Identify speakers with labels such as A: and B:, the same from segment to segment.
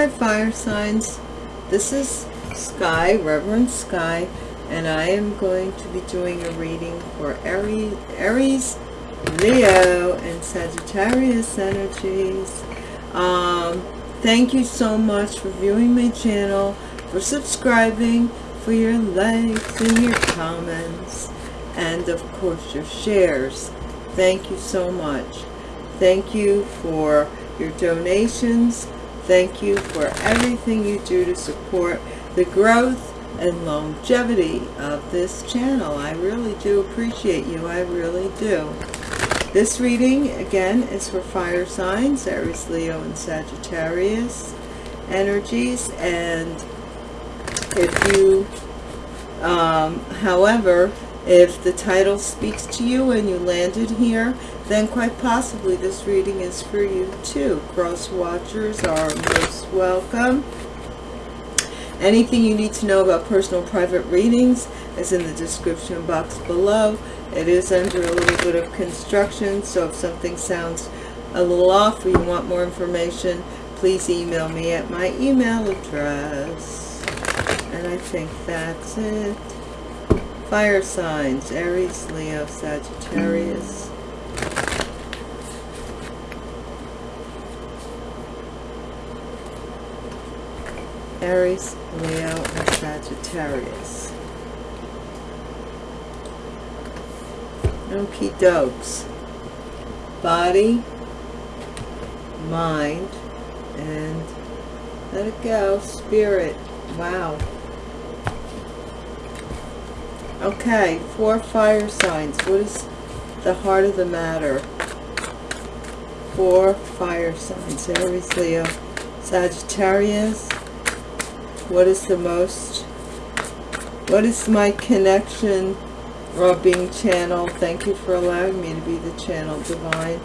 A: Hi, fire signs. This is Sky, Reverend Sky, and I am going to be doing a reading for Aries, Aries Leo, and Sagittarius energies. Um, thank you so much for viewing my channel, for subscribing, for your likes and your comments, and of course your shares. Thank you so much. Thank you for your donations Thank you for everything you do to support the growth and longevity of this channel. I really do appreciate you. I really do. This reading, again, is for fire signs, Aries, Leo, and Sagittarius energies. And if you, um, however, if the title speaks to you and you landed here, then quite possibly this reading is for you too. Cross watchers are most welcome. Anything you need to know about personal private readings is in the description box below. It is under a little bit of construction, so if something sounds a little off or you want more information, please email me at my email address. And I think that's it. Fire signs, Aries, Leo, Sagittarius. Aries, Leo, and Sagittarius. Okie dokes. Body, mind, and let it go. Spirit. Wow. Okay, for fire signs. What is the heart of the matter? For fire signs. Aries, Leo, Sagittarius. What is the most? What is my connection or being channeled? Thank you for allowing me to be the channel divine.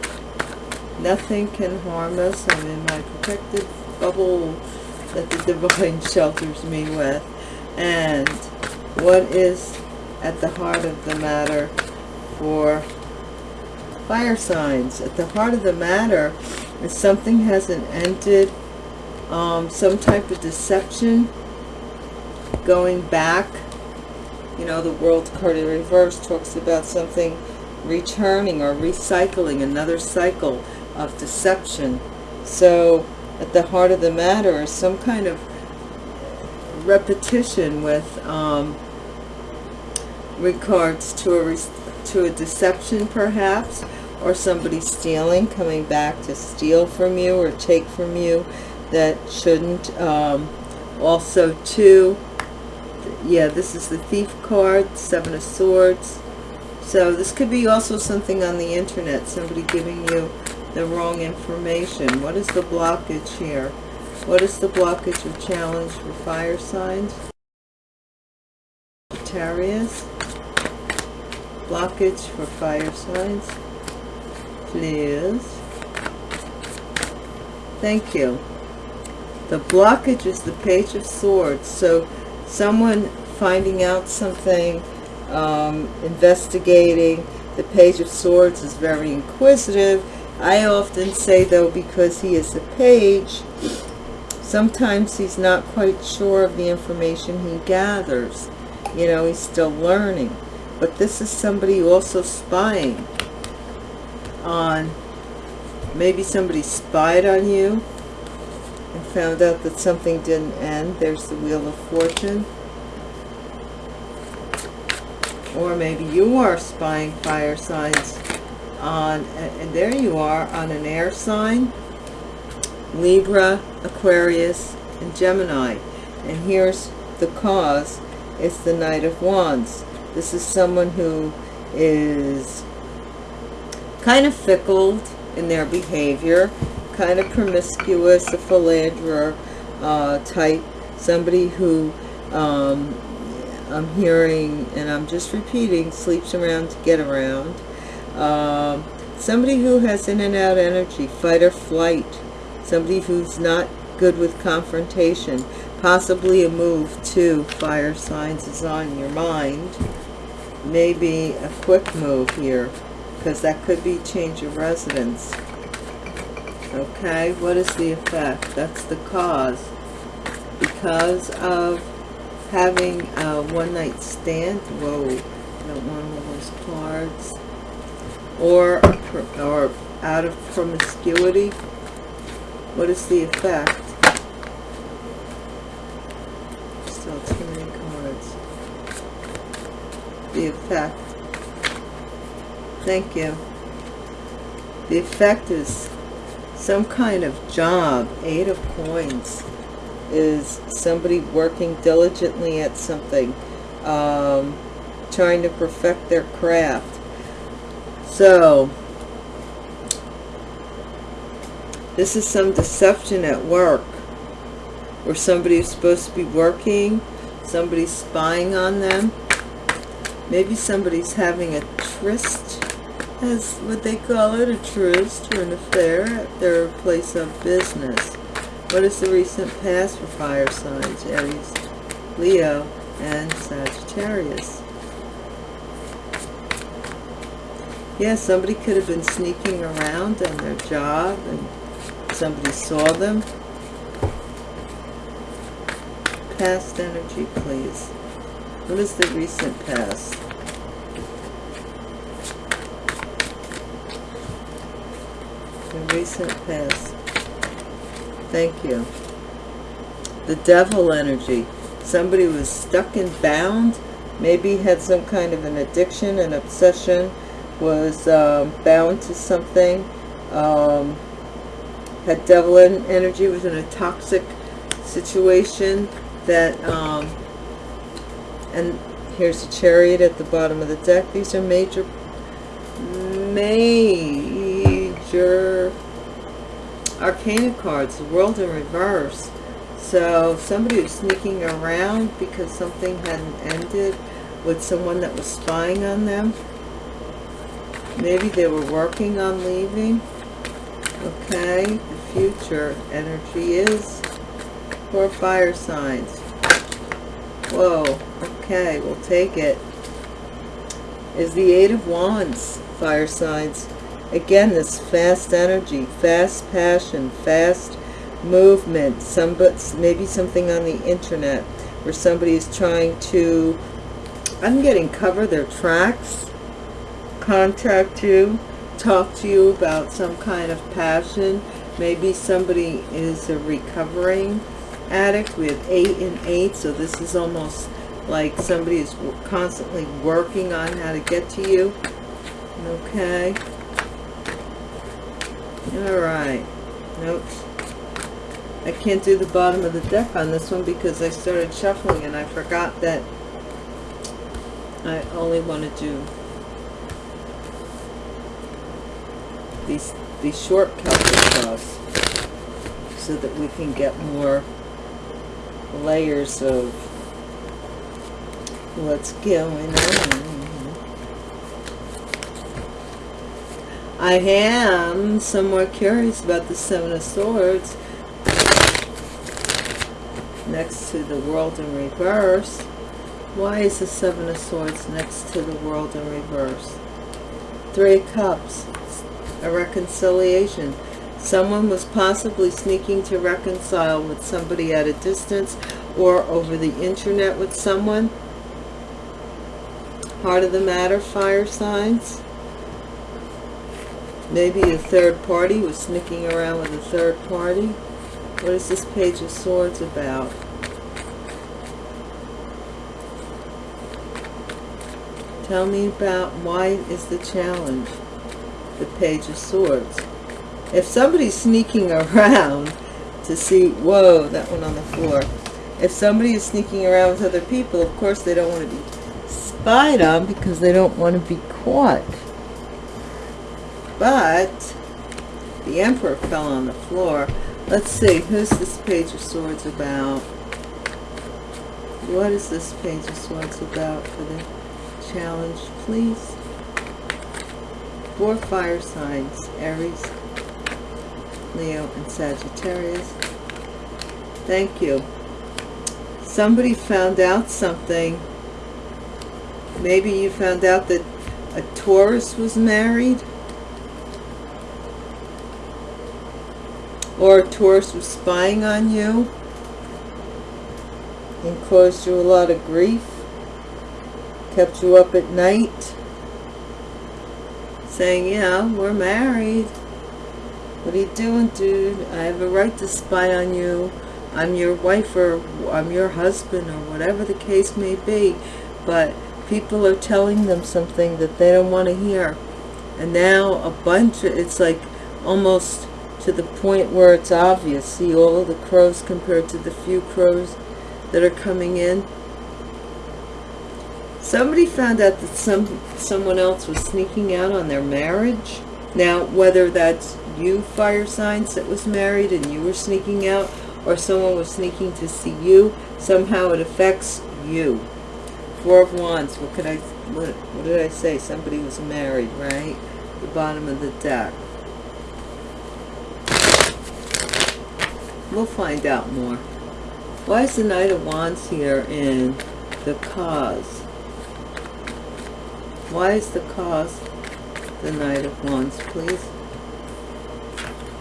A: Nothing can harm us. I'm in my protected bubble that the divine shelters me with. And what is at the heart of the matter for fire signs. At the heart of the matter is something hasn't ended, um, some type of deception going back. You know, the world card in reverse talks about something returning or recycling, another cycle of deception. So at the heart of the matter is some kind of repetition with um, regards to a to a deception perhaps or somebody stealing coming back to steal from you or take from you that shouldn't um, also too yeah this is the thief card seven of swords. So this could be also something on the internet somebody giving you the wrong information. What is the blockage here? What is the blockage or challenge for fire signs? Sagittarius blockage for fire signs. Please. Thank you the blockage is the page of swords. So someone finding out something um, investigating the page of swords is very inquisitive. I often say though because he is a page sometimes he's not quite sure of the information he gathers. You know he's still learning. But this is somebody also spying on maybe somebody spied on you found out that something didn't end. There's the wheel of fortune. Or maybe you are spying fire signs on and there you are on an air sign. Libra aquarius and gemini. And here's the cause. It's the knight of wands. This is someone who is kind of fickle in their behavior, kind of promiscuous, a philanderer uh, type, somebody who um, I'm hearing, and I'm just repeating, sleeps around to get around. Um, somebody who has in and out energy, fight or flight. Somebody who's not good with confrontation. Possibly a move to fire signs is on your mind maybe a quick move here because that could be change of residence Okay, what is the effect? That's the cause. Because of having a one-night stand. Whoa, I don't want all those cards. Or, or out of promiscuity. What is the effect? Still too many cards. The effect. Thank you. The effect is some kind of job. Eight of coins is somebody working diligently at something. Um, trying to perfect their craft. So, this is some deception at work where somebody is supposed to be working, somebody's spying on them. Maybe somebody's having a tryst, as what they call it, a tryst or an affair at their place of business. What is the recent past for fire signs? Aries, Leo, and Sagittarius. Yeah, somebody could have been sneaking around on their job and somebody saw them. Past energy, please. What is the recent past? Recent past. Thank you. The devil energy. Somebody was stuck and bound. Maybe had some kind of an addiction, an obsession, was um, bound to something. Um, had devil energy, was in a toxic situation that, um, and here's a chariot at the bottom of the deck. These are major, major arcana cards, the world in reverse. So somebody was sneaking around because something hadn't ended with someone that was spying on them. Maybe they were working on leaving. Okay, the future energy is for fire signs. Whoa, okay, we'll take it. Is the Eight of Wands, fire signs. Again, this fast energy, fast passion, fast movement, some, maybe something on the internet where somebody is trying to, I'm getting cover their tracks, contact you, talk to you about some kind of passion, Maybe somebody is a recovering addict. We have eight and eight, so this is almost like somebody is constantly working on how to get to you. Okay. All right. Nope. I can't do the bottom of the deck on this one because I started shuffling and I forgot that I only want to do these these short cuts across so that we can get more layers of what's going on. I am somewhat curious about the Seven of Swords next to the World in Reverse. Why is the Seven of Swords next to the World in Reverse? Three Cups a reconciliation. Someone was possibly sneaking to reconcile with somebody at a distance or over the internet with someone. Heart of the matter, fire signs. Maybe a third party was sneaking around with a third party. What is this Page of Swords about? Tell me about why is the challenge? the Page of Swords. If somebody's sneaking around to see, whoa, that one on the floor. If somebody is sneaking around with other people, of course they don't want to be spied on because they don't want to be caught. But the Emperor fell on the floor. Let's see, who's this Page of Swords about? What is this Page of Swords about for the challenge, please? for fire signs, Aries, Leo, and Sagittarius. Thank you. Somebody found out something. Maybe you found out that a Taurus was married. Or Taurus was spying on you and caused you a lot of grief, kept you up at night, saying, yeah, we're married. What are you doing, dude? I have a right to spy on you. I'm your wife or I'm your husband or whatever the case may be. But people are telling them something that they don't want to hear. And now a bunch of, it's like almost to the point where it's obvious. See all of the crows compared to the few crows that are coming in. Somebody found out that some someone else was sneaking out on their marriage. Now, whether that's you, fire signs, that was married and you were sneaking out, or someone was sneaking to see you, somehow it affects you. Four of Wands, what could I, what, what did I say? Somebody was married, right? The bottom of the deck. We'll find out more. Why is the Knight of Wands here in the cause? Why is the cause the Knight of Wands, please?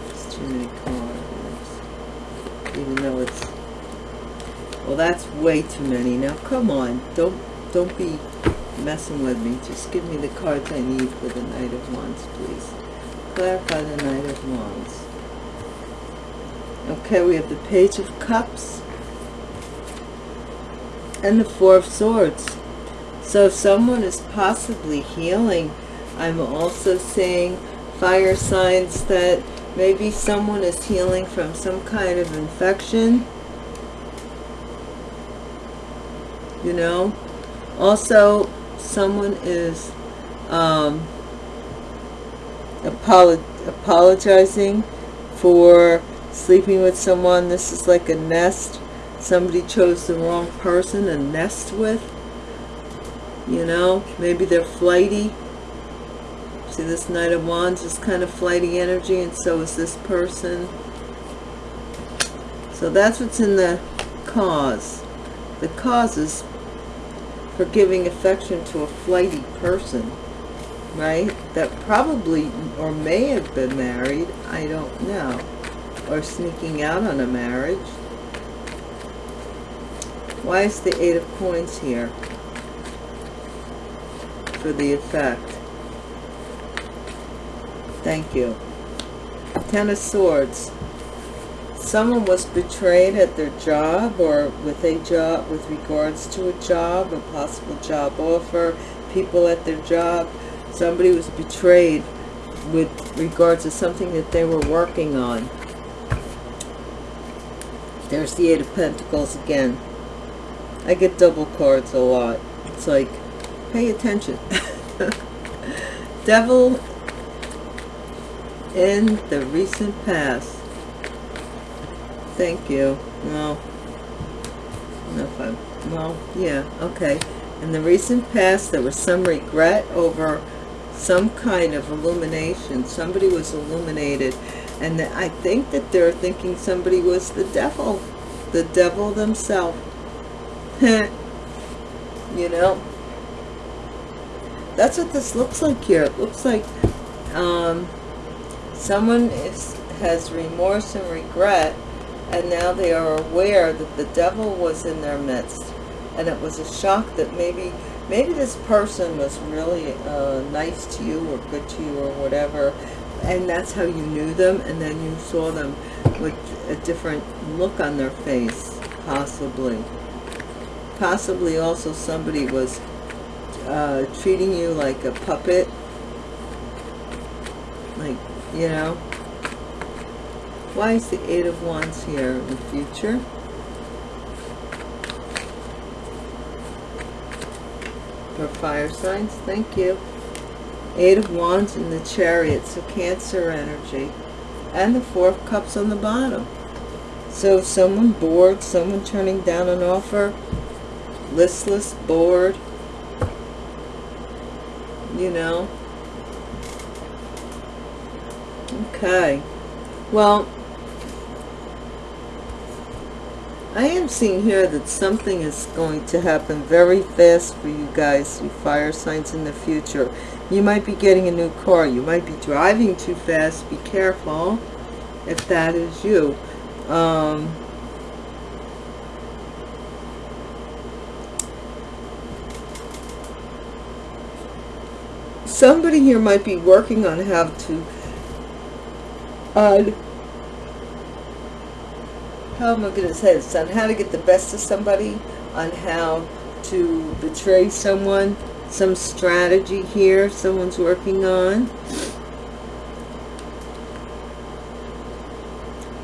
A: It's too many cards. Even though it's... Well, that's way too many. Now, come on. Don't, don't be messing with me. Just give me the cards I need for the Knight of Wands, please. Clarify the Knight of Wands. Okay, we have the Page of Cups and the Four of Swords. So if someone is possibly healing, I'm also seeing fire signs that maybe someone is healing from some kind of infection. You know, also someone is um, apolo apologizing for sleeping with someone. This is like a nest. Somebody chose the wrong person to nest with you know? Maybe they're flighty. See this knight of wands is kind of flighty energy and so is this person. So that's what's in the cause. The cause is for giving affection to a flighty person right? That probably or may have been married i don't know or sneaking out on a marriage why is the Eight of Coins here? For the effect. Thank you. Ten of Swords. Someone was betrayed at their job or with a job, with regards to a job, a possible job offer, people at their job. Somebody was betrayed with regards to something that they were working on. There's the Eight of Pentacles again. I get double cards a lot. It's like, pay attention. Devil in the recent past. Thank you. Well, if I, well, yeah, okay. In the recent past, there was some regret over some kind of illumination. Somebody was illuminated. And I think that they're thinking somebody was the devil. The devil themselves. you know that's what this looks like here it looks like um, someone is has remorse and regret and now they are aware that the devil was in their midst and it was a shock that maybe maybe this person was really uh, nice to you or good to you or whatever and that's how you knew them and then you saw them with a different look on their face possibly. Possibly also somebody was uh, treating you like a puppet. Like you know? Why is the eight of wands here in the future? For fire signs? Thank you eight of wands in the chariot so cancer energy and the four of cups on the bottom so someone bored someone turning down an offer listless, bored, you know. Okay. Well, I am seeing here that something is going to happen very fast for you guys, you fire signs in the future. You might be getting a new car. You might be driving too fast. Be careful. if that is you. Um, somebody here might be working on how to on how am I going to say this on how to get the best of somebody on how to betray someone some strategy here someone's working on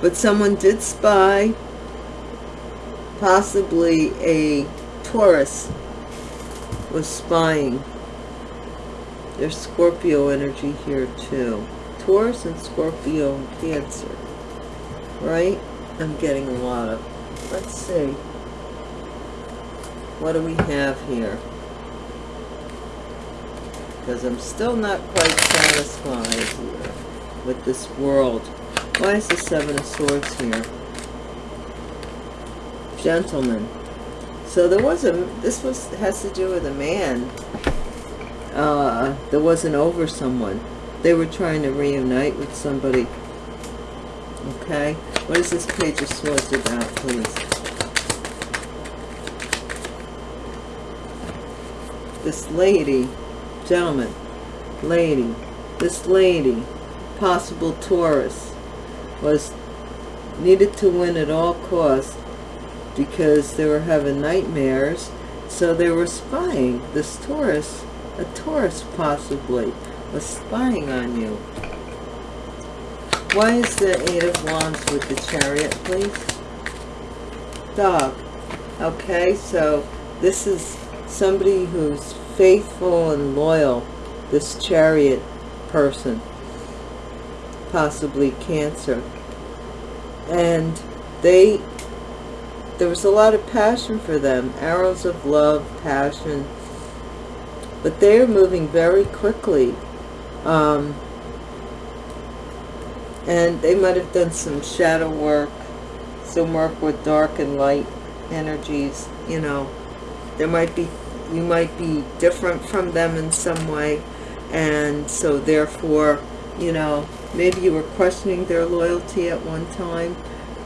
A: but someone did spy possibly a Taurus was spying there's Scorpio energy here too. Taurus and Scorpio and Cancer. Right? I'm getting a lot of. Let's see. What do we have here? Because I'm still not quite satisfied here with this world. Why is the Seven of Swords here? Gentlemen. So there was a, this was, has to do with a man uh, that wasn't over someone. They were trying to reunite with somebody. Okay, what is this Page of Swords about, please? This lady, gentlemen, lady, this lady, possible Taurus, was needed to win at all costs because they were having nightmares, so they were spying. This Taurus a Taurus possibly was spying on you. Why is the Eight of Wands with the Chariot, please? Dog. Okay, so this is somebody who's faithful and loyal, this Chariot person, possibly Cancer. And they, there was a lot of passion for them, arrows of love, passion, but they're moving very quickly. Um, and they might have done some shadow work some work with dark and light energies you know. There might be you might be different from them in some way. And so therefore you know maybe you were questioning their loyalty at one time.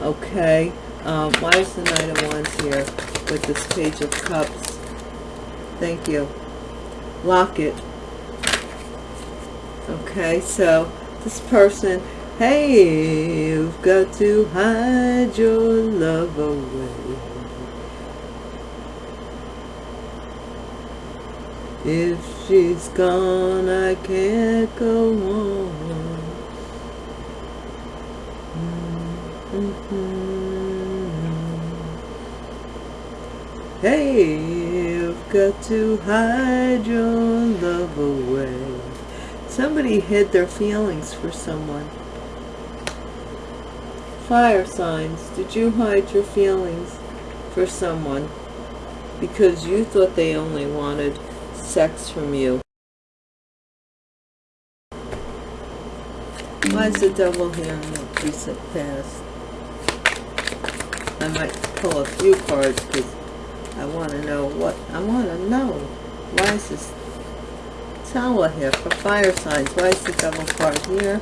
A: Okay um, why is the knight of wands here with this page of cups? Thank you. Lock it. Okay so this person hey you've got to hide your love away if she's gone I can't go on mm -hmm. hey you've got to hide your love away. Somebody hid their feelings for someone. Fire signs, did you hide your feelings for someone because you thought they only wanted sex from you? Why is the devil here in the recent past? I might pull a few cards because I want to know what, I want to know. Why is this tower here for fire signs? Why is the double card here?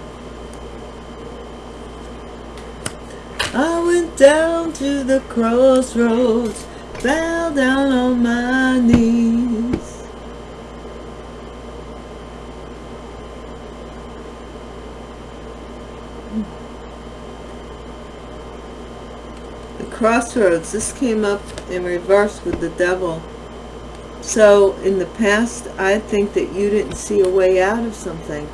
A: I went down to the crossroads, fell down on my knees. Crossroads this came up in reverse with the devil. So in the past i think that you didn't see a way out of something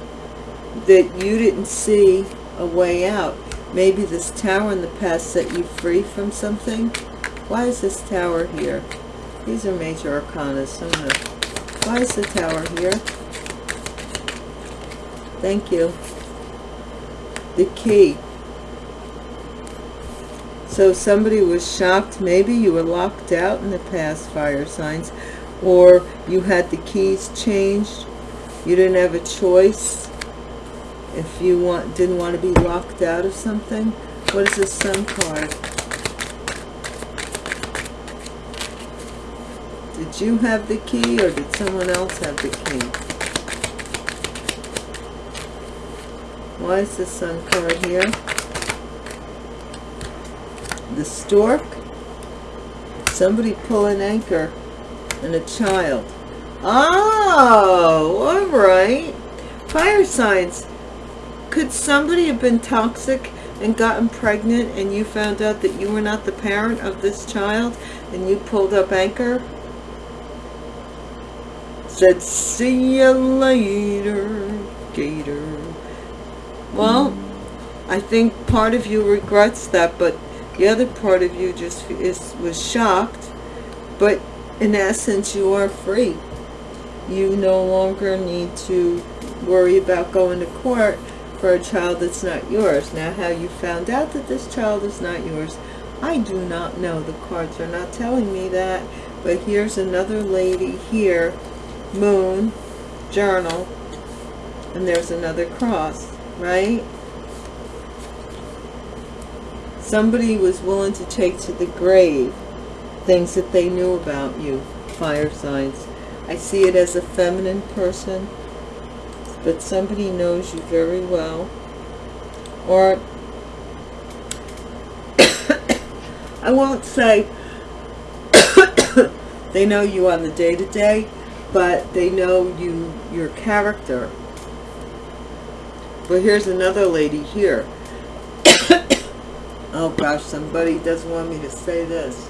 A: that you didn't see a way out. Maybe this tower in the past set you free from something? Why is this tower here? These are major arcana so no. why is the tower here? Thank you. The key so somebody was shocked. Maybe you were locked out in the past fire signs or you had the keys changed. You didn't have a choice if you want didn't want to be locked out of something. What is the sun card? Did you have the key or did someone else have the key? Why is the sun card here? The stork, somebody pull an anchor, and a child. Oh, all right. Fire signs. Could somebody have been toxic and gotten pregnant and you found out that you were not the parent of this child and you pulled up anchor? Said, see you later, Gator. Well, I think part of you regrets that, but the other part of you just is was shocked. But in essence, you are free. You no longer need to worry about going to court for a child that's not yours. Now, how you found out that this child is not yours, I do not know. The cards are not telling me that. But here's another lady here, moon, journal, and there's another cross, right? Somebody was willing to take to the grave things that they knew about you, fire signs. I see it as a feminine person but somebody knows you very well. Or I won't say they know you on the day-to-day -day, but they know you your character. But here's another lady here oh gosh somebody doesn't want me to say this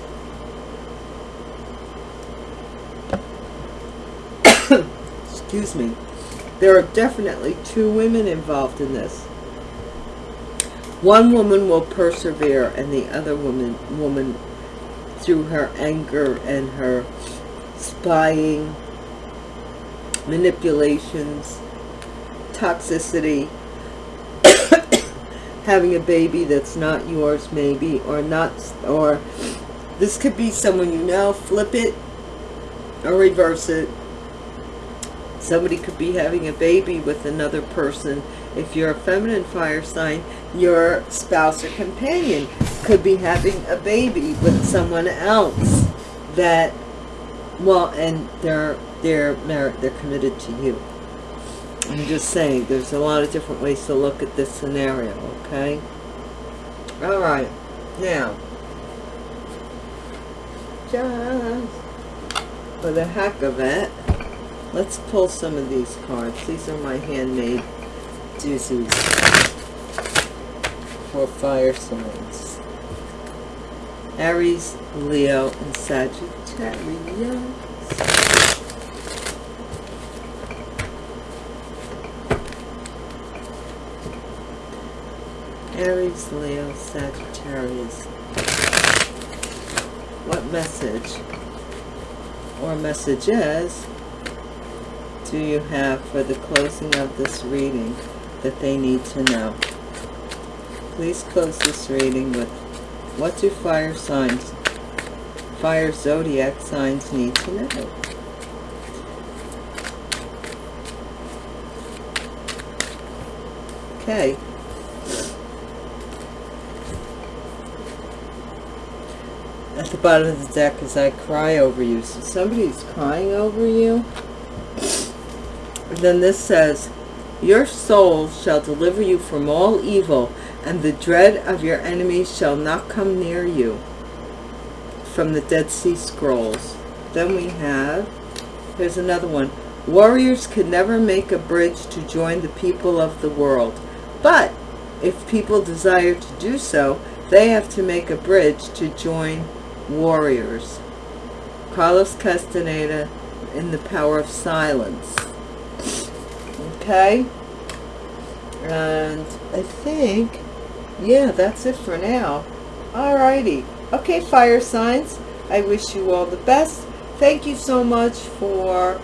A: excuse me there are definitely two women involved in this. One woman will persevere and the other woman, woman through her anger and her spying, manipulations, toxicity, having a baby that's not yours maybe, or not, or this could be someone you know, flip it or reverse it Somebody could be having a baby with another person. If you're a feminine fire sign, your spouse or companion could be having a baby with someone else that, well, and they're, they're married, they're committed to you. I'm just saying, there's a lot of different ways to look at this scenario, okay? All right, now, just for the heck of it, Let's pull some of these cards. These are my handmade doozies for fire signs. Aries, Leo, and Sagittarius. Aries, Leo, Sagittarius. What message or messages do you have for the closing of this reading that they need to know? Please close this reading with what do fire signs, fire zodiac signs need to know? Okay. At the bottom of the deck as I cry over you. So somebody's crying over you then this says, Your soul shall deliver you from all evil, and the dread of your enemies shall not come near you. From the Dead Sea Scrolls. Then we have, here's another one. Warriors can never make a bridge to join the people of the world. But if people desire to do so, they have to make a bridge to join warriors. Carlos Castaneda in The Power of Silence. Okay. And I think yeah that's it for now. Alrighty. Okay fire signs. I wish you all the best. Thank you so much for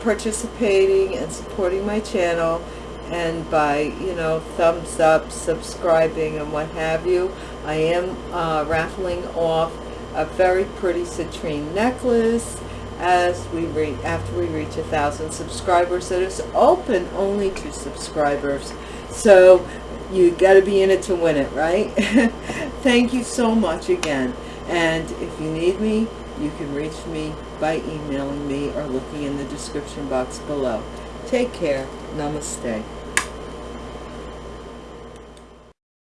A: participating and supporting my channel. And by you know thumbs up subscribing and what have you. I am uh, raffling off a very pretty citrine necklace as we reach after we reach a thousand subscribers. That is open only to subscribers. So you got to be in it to win it right? Thank you so much again. And if you need me you can reach me by emailing me or looking in the description box below. Take care. Namaste